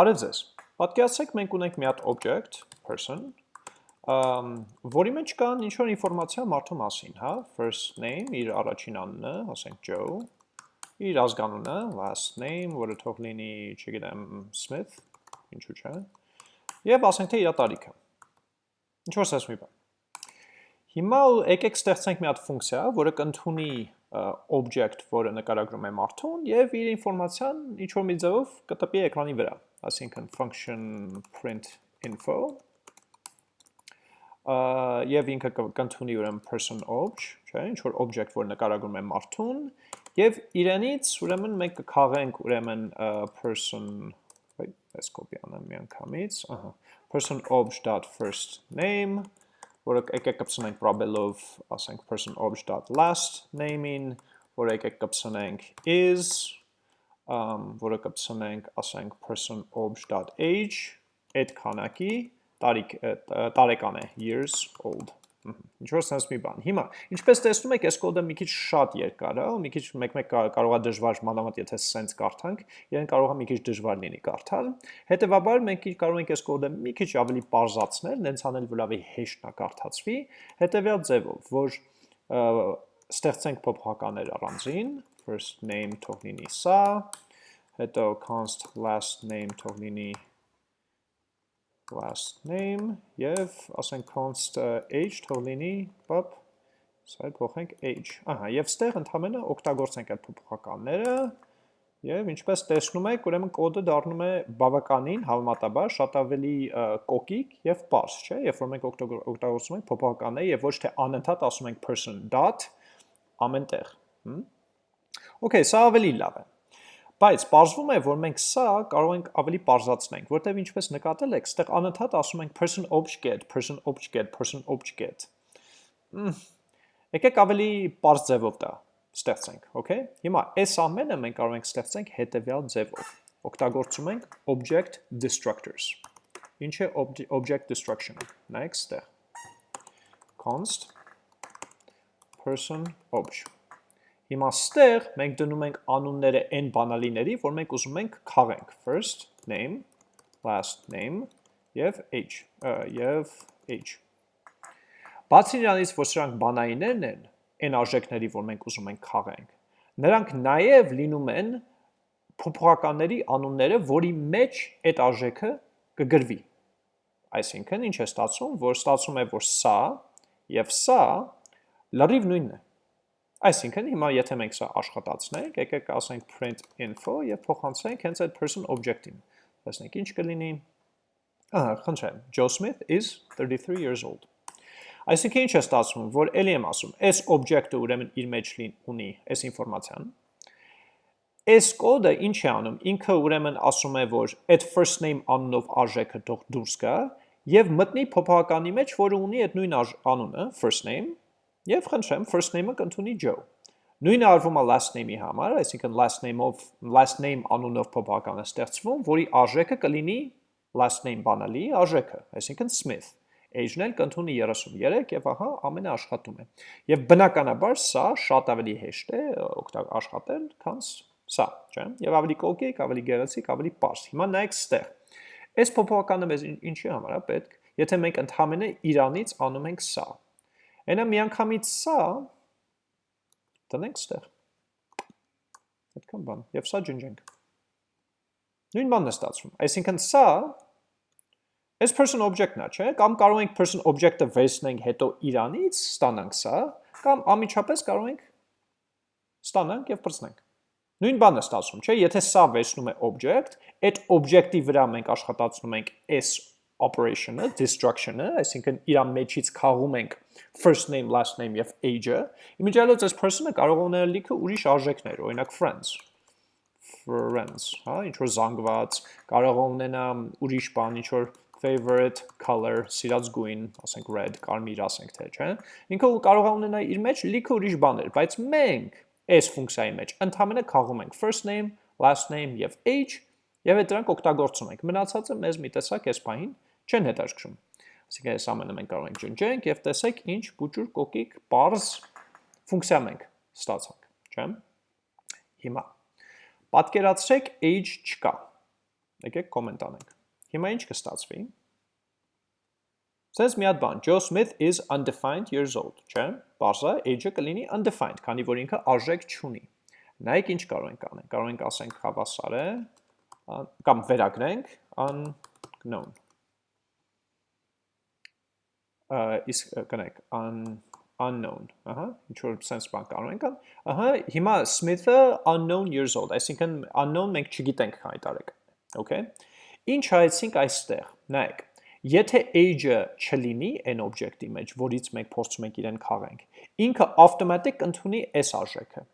Բարև ձեզ։ Պատկերացրեք մենք ունենք մի հատ object person, որի մեջ կան ինչ որ ինֆորմացիա մարդու մասին, հա, first name, իր առաջին անունը, ասենք Joe, իր ազգանունը, last name, որը թող լինի, չգիտեմ, Smith, ինչու՞ չէ, եւ ասենք թե իր տարիքը։ Ինչ որ ասես մի բան։ Հիմա եկեք ստեղծենք մի հատ ֆունկցիա, որը կընդունի object, որը նկարագրում է մարդուն եւ իր ինֆորմացիան ինչ որ մի ձևով կտպի էկրանի վրա, այսինքն function print info եւ ինքը կընդունի ուրեմն person obj, չէ, ինչ որ object, որ նկարագրում է մարդուն եւ իրենից ուրեմն մենք կքաղենք ուրեմն person այս կոպի անեմ մի անգամից, ահա person obj.first name որը եկեք կպցնենք probabel-ով, ասենք person obj.last name-ին, որը եկեք կպցնենք is, um, որը կպցնենք, ասենք person obj.age, այդ քանակի տարիք տարեկան է years old Ինչ որ sense մի բան։ Հիմա, ինչպես տեսնում եք, այս կոդը մի քիչ շատ երկար է, ու մի քիչ մեկ-մեկ կարող է դժվար մանավանդ եթե sense կարդանք, իրեն կարող է մի քիչ դժվար լինի կարդալ։ Հետևաբար մենք կարող ենք այս կոդը մի քիչ ավելի բարձրացնել, նենց անել, որ ավելի հեշտ նա կարդացվի, հետևյալ ձևով, որ ստեղծենք փոփոխականներ առանձին, first name թող լինի սա, հետո const last name թող լինի last name եւ ասենք const age թող լինի pop սա փոխենք age ահա եւ ստեղ ընդհանրապես օգտագործենք այդ փոփոխականները Եվ ինչպես տեսնում եք, ուրեմն կոդը դառնում է բավականին հավանաբար շատ ավելի կոկիկ եւ པարզ, չէ՞, երբ որ մենք օգտագործում ենք փոփոխականներ եւ ոչ թե անընդհատ ասում ենք person dot ամենտեղ։ Okay, սա ավելի լավ է։ Բայց պարզվում է, որ մենք սա կարող ենք ավելի պարզացնենք, որտեղ ինչպես նկատել եք, ստեղ անընդհատ ասում ենք person object get, person object get, person object get։ Եկեք ավելի պարզ ձևով դա ստեղծենք, okay? Հիմա այս ամենը մենք կարող ենք ստեղծենք հետևյալ ձևով։ Օգտագործում ենք object destructors։ Ինչ է object destruction։ Նայեք ստեղ։ const person object Հիմա ստեղ մենք դնում ենք անունները n բանալիների, որ մենք ուզում ենք քաղենք։ First name, last name եւ age, եւ age։ Բացի նրանից, որ սրանք բանայիններն են, n արժեքների, որ մենք ուզում ենք քաղենք, նրանք նաև լինում են փոփոխականների անունները, որի մեջ այդ արժեքը կգրվի։ Այսինքն ինչ է ստացվում, որ ստացվում է, որ սա եւ սա լրիվ նույնն է։ Այսինքն հիմա եթե մենք սա աշխատացնենք, եկեք ասենք print info եւ փոխանցենք հենց այդ person object-ին։ Տեսնենք ինչ կլինի։ Ահա, խնդրեմ, Joe Smith is 33 years old։ Այսինքն ինչ է ստացվում, որ ելի եմ ասում, այս object-ը ուրեմն իր մեջ լին ունի այս ինֆորմացիան։ Այս կոդը ինչ է անում, ինքը ուրեմն ասում է, որ այդ first name անունով արժեքը թող դուրս գա եւ մտնի փոփոխականի մեջ, որը ունի այդ նույն անունը, first name, Եվ խնդրեմ first name-ը կընդունի Joe։ Նույնը արվում է last name-ի համար, այսինքն last name-ով last name անունով փոփոխական է ստեղծվում, որի արժեքը կլինի last name բանալի արժեքը, այսինքն Smith։ Age-ն էլ կընդունի 33 եւ ահա ամենը աշխատում է։ Եվ բնականաբար սա շատ ավելի հեշտ է աշխատել, քան սա, չէ՞։ Եվ ավելի կոկիկ, ավելի գեղեցիկ, ավելի པարզ։ Հիմա նայեք ստեղ։ Այս փոփոխականը մեզ ինչի համար է պետք, եթե մենք ընդհանրապես իրանից անում ենք սա, Այնա միանգամից սա տնենք ստեղ։ Այդքան բան, եւ սա ջնջենք։ Նույն բանն է ստացվում։ Այսինքն սա այս person object-ն է, չէ՞, կամ կարող ենք person object-ը վերցնենք հետո իրանից ստանանք սա, կամ ամիջապես կարող ենք ստանանք եւ բրցնենք։ Նույն բանն է ստացվում, չէ՞, եթե սա վերցնում է object, այդ object-ի վրա մենք աշխատացնում ենք s operation-ը, destruction-ը, այսինքն իր մեջից քաղում ենք first name, last name եւ age-ը, իմիջիալոց այս person-ը կարող ունել լիքը ուրիշ արժեքներ, օրինակ friends, friends, հա, ինչ որ զանգված, կարող ունենա ուրիշ բան, ինչ որ favorite color, սիրած գույն, ասենք red, կարմիր ասենք թե, չէ։ Ինքը կարող է ունենա իր մեջ լիքը ուրիշ բաներ, բայց մենք այս ֆունկցիայի մեջ ընդհանրապես քաղում ենք first name, last name եւ age եւ այդ դրանք օգտագործում ենք։ Մնացածը մեզ մի տեսակ էս բանին չեն հետաքրքրում։ Այսինքն այս ամենը մենք կարող ենք ջնջենք եւ տեսեք ինչ բուջուր կոկիկ parse ֆունկցիա մենք ստացանք, չէ՞։ Հիմա պատկերացրեք age չկա։ Եկեք կոմենտ անենք։ Հիմա ինչ կստացվի։ Սենց մի հատ բան, Joe Smith is undefined years old, չէ՞։ Բարձա age-ը կլինի undefined, քանի որ ինքը արժեք չունի։ Նայեք ինչ կարող ենք անել։ Կարող ենք ասենք հավասար է կամ վերագրենք unknown իսկ կնեք un unknown, ահա, ինչ որ sense բան կարող ենք ան, ահա, հիմա Smith-ը unknown years old, այսինքն unknown մենք չգիտենք է, okay? Ինչ հայեցինք այստեղ, նայեք, եթե age-ը չլինի այն օբյեկտի մեջ, որից մենք փորձում ենք իրեն քաղենք, ինքը automatic ընդունի այս արժեքը,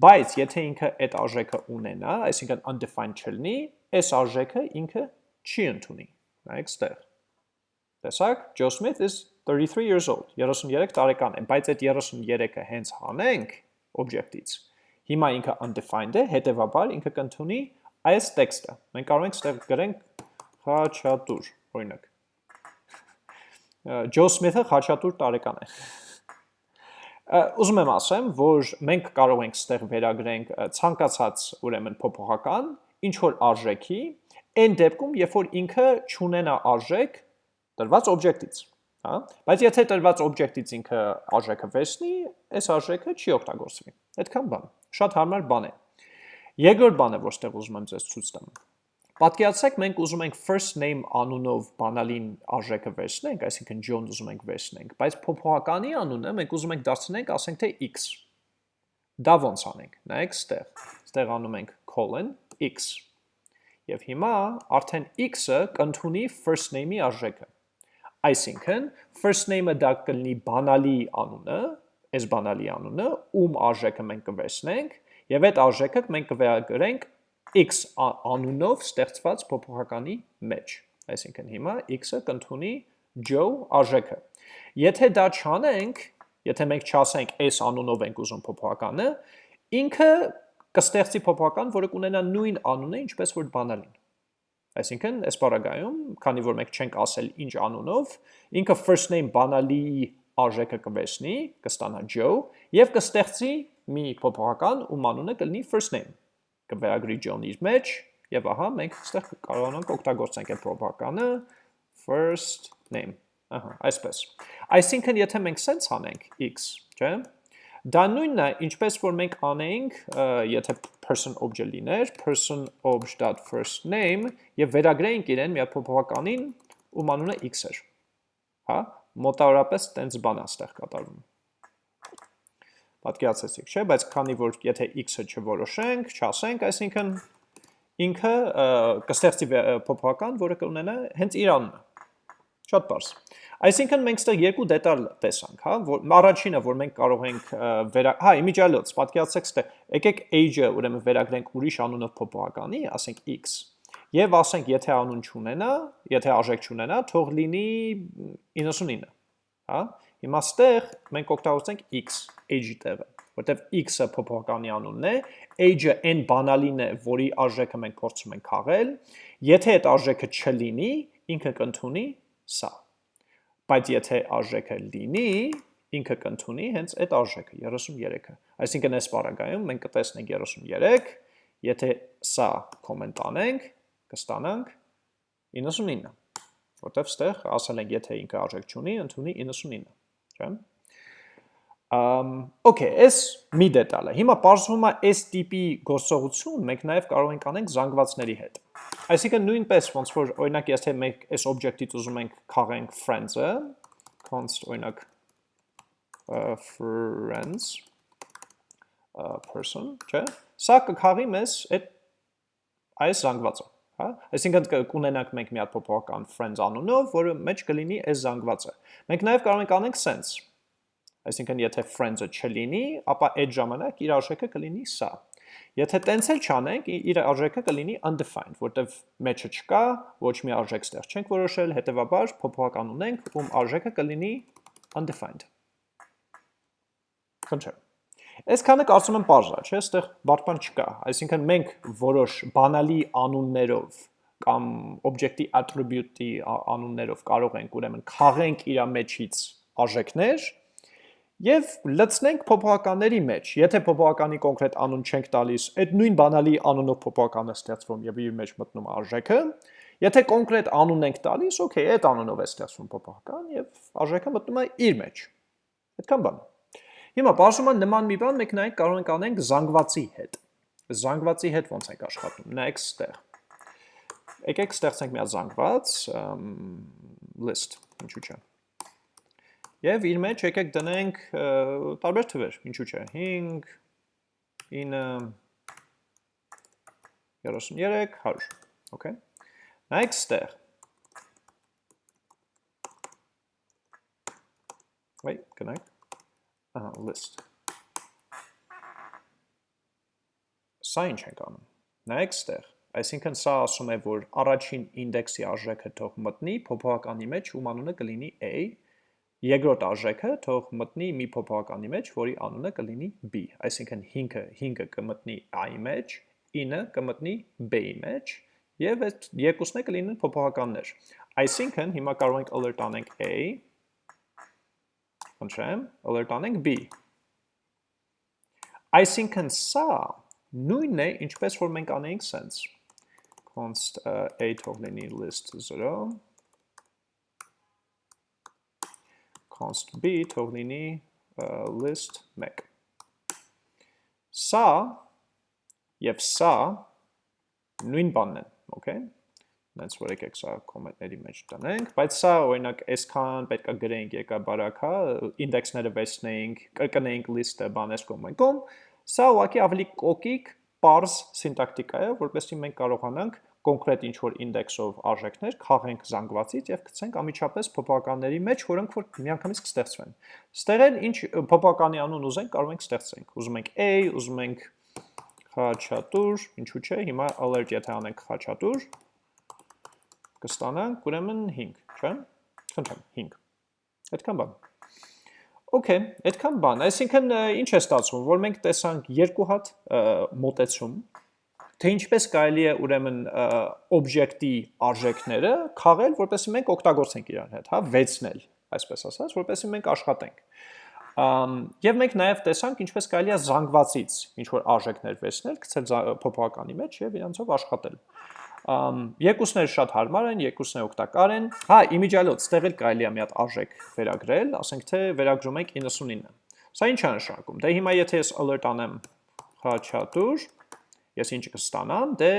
բայց եթե ինքը այդ արժեքը ունենա, այսինքն undefined չլինի, այս արժեքը ինքը չի ընդունի, նայեք ստեղ, տեսակ, Joe Smith is 33 years old, 33 տարեկան է, բայց այդ 33-ը հենց հանենք օբյեկտից, հիմա ինքը undefined է, հետևաբար ինքը կընդունի այս տեքստը։ Մենք կարող ենք ստեղ գրենք խաչատուր, օրինակ։ Ջո Սմիթը խաչատուր տարեկան է։ Ուզում եմ ասեմ, որ մենք կարող ենք ստեղ վերագրենք ցանկացած ուրեմն փոփոխական ինչ որ արժեքի, այն դեպքում, երբ որ ինքը չունենա արժեք տրված օբյեկտից հա բայց եթե տրված օբյեկտից ինքը արժեքը վերցնի այս արժեքը չի օգտագործվի այդքան բան շատ հարմար բան է երկրորդ բանը որ ստեղ ուզում եմ ձեզ ցույց տամ. Պատկերացրեք մենք ուզում ենք first name անունով բանալին արժեքը վերցնենք, այսինքն John ուզում ենք վերցնենք, բայց փոփոխականի անունը մենք ուզում ենք դարձնենք, ասենք թե x։ Դա ոնց անենք։ Նայեք ստեղ։ Ստեղ անում ենք colon x։ Եվ հիմա արդեն x-ը կընդունի first name-ի արժեքը։ Այսինքն, first name-ը դա կլինի բանալի անունը, այս բանալի անունը, ում արժեքը մենք կվերցնենք, եւ այդ արժեքը մենք կվերագրենք x անունով ստեղծված փոփոխականի մեջ։ Այսինքն հիմա x-ը կընդունի Joe արժեքը։ Եթե դա չանենք, եթե մենք չասենք այս անունով ենք ուզում փոփոխականը, ինքը կստեղծի փոփոխական, որը կունենա նույն անունը, ինչպես որ բանալին։ Այսինքն, այս բaragայում, քանի որ մենք չենք ասել ինչ անունով, ինքը first name բանալի արժեքը կվերցնի, կստանա Joe, եւ կստեղծի մի փոփոխական, ում անունը կլինի first name։ Կվերագրի John-ի մեջ, եւ ահա մենք այստեղ կարողանանք օգտագործենք այդ փոփոխականը first name։ Ահա, այսպես։ Այսինքն, եթե մենք sense անենք x, չէ՞, Դա նույնն է, ինչպես որ մենք անեինք, եթե person object լիներ, person obj.first name եւ վերագրեինք իրեն մի փոփոխականին, ում անունը x էր։ Հա, մոտավորապես տենց բան է ստեղ կատարվում։ Պատկերացեցիք, չէ, բայց քանի որ եթե x-ը չորոշենք, չասենք, այսինքն ինքը կստեղծի փոփոխական, որը կունենա հենց իր անունը։ Շատ բարձ։ Այսինքն մենք ստեղ երկու դետալ տեսանք, հա, որ առաջինը, որ մենք կարող ենք վերա, հա, իմիջիալոց, պատկերացրեք ստեղ, եկեք age-ը ուրեմն վերագրենք ուրիշ անունով փոփոխականի, ասենք x։ Եվ ասենք, եթե անուն չունենա, եթե արժեք չունենա, թող լինի 99, հա։ Հիմա ստեղ մենք օգտագործենք x, age-ի տեղը, որտեվ x-ը փոփոխականի անունն է, age-ը այն բանալին է, որի արժեքը մենք փորձում ենք քաղել, եթե այդ արժեքը չլինի, ինքը կընդունի սա բայց եթե արժեքը լինի, ինքը կընդունի հենց այդ արժեքը 33-ը։ Այսինքն այս բaragայում մենք կտեսնենք 33, եթե սա կոմենտ անենք, կստանանք 99, որտեվ ստեղ ասել ենք եթե ինքը արժեք չունի, ընդունի 99, չէ՞։ okay, այս մի դետալ է։ Հիմա բարձվում է այս տիպի գործողություն մենք նաև կարող ենք անենք զանգվածների հետ։ Այսինքն նույնպես ոնց որ օրինակ եթե մենք այս object-ից ուզում ենք քաղենք friends-ը, const օրինակ friends person, չէ՞։ Սա կքաղի մեզ այդ այս զանգվածը, հա? Այսինքն կունենանք մենք մի հատ փոփոխական friends անունով, որը մեջ կլինի այս զանգվածը։ Մենք նաև կարող ենք անենք sense։ Այսինքն եթե friends-ը չլինի, ապա այդ ժամանակ իր արժեքը կլինի սա։ Եթե տենց էլ չանենք, իր արժեքը կլինի undefined, որտեվ մեջը չկա, ոչ մի արժեք ստեղ չենք որոշել, հետևաբար փոփոխական ունենք, ում արժեքը կլինի undefined։ Խնդրեմ։ Այսքանը կարծում եմ բարձր է, չէ՞, այստեղ բարդ բան չկա։ Այսինքն մենք որոշ բանալի անուններով կամ օբյեկտի attribute-ի անուններով կարող ենք ուրեմն քաղենք իր մեջից արժեքներ Եվ լցնենք փոփոխականների մեջ։ Եթե փոփոխականի կոնկրետ անուն չենք տալիս, այդ նույն բանալի անունով փոփոխական է ստեղծվում եւ իր մեջ մտնում արժեքը։ Եթե կոնկրետ անուն ենք տալիս, օքեյ, այդ անունով է ստեղծվում փոփոխական եւ արժեքը մտնում է իր մեջ։ Այդքան բան։ Հիմա բարձրում նման մի բան մենք նայենք կարող ենք անենք զանգվածի հետ։ Զանգվածի հետ ոնց ենք աշխատում։ Նայեք ստեղ։ Եկեք ստեղծենք մի հատ զանգված list, ինչու՞ չէ։ Եվ իր մեջ եկեք դնենք տարբեր թվեր, ինչու՞ չէ, 5 9 33 100, okay։ Նայեք ստեղ։ Wait, կնայեք։ Ահա, list։ Սա ինչ ենք անում։ Նայեք ստեղ։ Այսինքն սա ասում է, որ առաջին ինդեքսի արժեքը թող մտնի փոփոխականի մեջ, ում անունը կլինի a, Երկրորդ արժեքը թող մտնի մի փոփոխականի մեջ, որի անունը կլինի b, այսինքն 5-ը 5-ը կմտնի a-ի մեջ, 9-ը կմտնի b-ի մեջ, եւ այդ երկուսն է կլինեն փոփոխականներ։ Այսինքն հիմա կարող ենք alert անենք a, խնդրեմ, alert անենք b։ Այսինքն սա նույնն է, ինչպես որ մենք անեինք sense const a թող լինի list 0 const b թող լինի list 1։ Սա եւ սա նույն բանն են, okay? Նենց որ եկեք սա կոմենտների մեջ տնենք, բայց սա օրինակ այսքան պետքա գրենք եկա բարակա, ինդեքսները վեցնեինք, կրկնեինք list-ը բանես կոմենտում, սա ուղղակի ավելի կոկիկ, parse սինտակտիկա է, որպեսզի մենք կարողանանք կոնկրետ ինչ-որ ինդեքսով արժեքներ քաղենք զանգվածից եւ գցենք ամիջապես փոփոխականների մեջ, որոնք որ միանգամից կստեղծվեն։ Ստեղ էլ ինչ փոփոխականի անուն ուզենք, կարող ենք ստեղծենք։ Ուզում ենք a, ուզում ենք խաչատուր, ինչու՞ չէ, հիմա alert եթե անենք խաչատուր, կստանանք ուրեմն 5, չէ՞։ Խնդրեմ, 5։ Այդքան բան։ Okay, այդքան բան։ Այսինքն ինչ է ստացվում, որ մենք տեսանք երկու հատ մոտեցում, թե ինչպես կարելի է ուրեմն օբյեկտի արժեքները քաղել, որպեսզի մենք օգտագործենք իրար հետ, հա, վեցնել, այսպես ասած, որպեսզի մենք աշխատենք։ Եվ մենք նաև տեսանք ինչպես կարելի է զանգվածից ինչ որ արժեքներ վերցնել, գցել փոփոխականի մեջ եւ իրանցով աշխատել։ Երկուսները շատ հարմար են, երկուսները օգտակար են։ Հա, իմիջիալոց, ստեղ էլ կարելի է մի հատ արժեք վերագրել, ասենք թե վերագրում ենք 99։ Սա ինչ է նշանակում։ Դե հիմա եթե ես alert անեմ խաչատուր, ես ինչ կստանամ, դե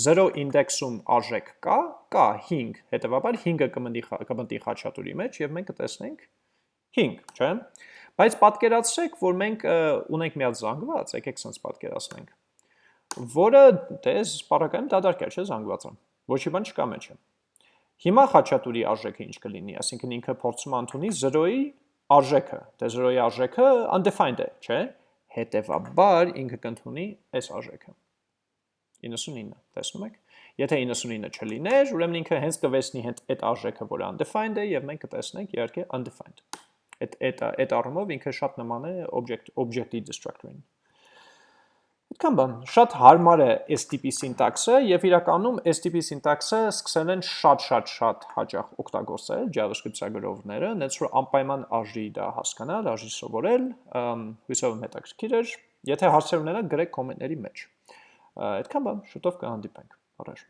0 ինդեքսում արժեք կա, կա 5, հետևաբար 5-ը կմնի կմտնի խաչատուրի մեջ եւ մենք կտեսնենք 5, չէ՞։ Բայց պատկերացրեք, որ մենք ունենք մի հատ զանգված, եկեք sense պատկերացնենք, որը դե սպառակայում դադարք է, չէ՞ զանգվածը։ Ոչի բան չկա մեջը։ Հիմա խաչատուրի արժեքը ինչ կլինի, այսինքն ինքը փորձում ընդունի 0-ի արժեքը, դե 0-ի արժեքը undefined է, չէ՞։ Հետևաբար ինքը կընդունի այս արժեքը։ 99, տեսնում եք։ Եթե 99-ը չլիներ, ուրեմն ինքը հենց կվեսնի հենց այդ արժեքը, որը undefined է, եւ մենք կտեսնենք իհարկե undefined։ Այդ այդ այդ առումով ինքը շատ նման է object object-ի destructor-ին։ Այդքան բան, շատ հարմար է տիպի սինտաքսը եւ իրականում տիպի սինտաքսը սկսել են շատ-շատ-շատ հաճախ օգտագործել JavaScript ծրագրողները, նենց որ անպայման արժի դա հասկանալ, արժի սովորել, հույսով եմ հետաքրքիր էր։ Եթե հարցեր ունենաք, գրեք կոմենտների մեջ։ Այդքան բան, շուտով կհանդիպենք։ Առաջ։